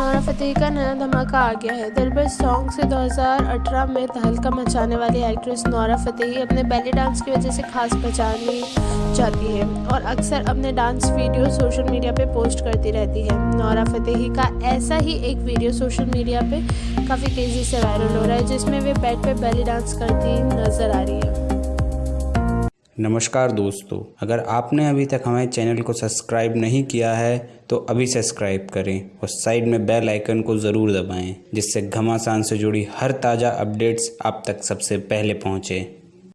Naura Fatehi का नया धमाका आ गया है। दिलबर सॉन्ग से 2018 में तहलका मचाने वाली एक्ट्रेस नौरा फतेही अपने बैली डांस की वजह से खास पहचानी जाती है और अक्सर अपने डांस वीडियो सोशल मीडिया पे पोस्ट करती रहती है। नौरा फतेही का ऐसा ही एक वीडियो सोशल मीडिया पे काफ़ी तेज़ी से वायरल हो रहा है, जिसमें वे बेड पे बैली डांस करती नज़र आ रही है। नमस्कार दोस्तों, अगर आपने अभी तक हमारे चैनल को सब्सक्राइब नहीं किया है तो अभी सब्सक्राइब करें और साइड में बेल आइकन को ज़रूर दबाएँ, जिससे घमासान से जुड़ी हर ताज़ा अपडेट्स आप तक सबसे पहले पहुँचें।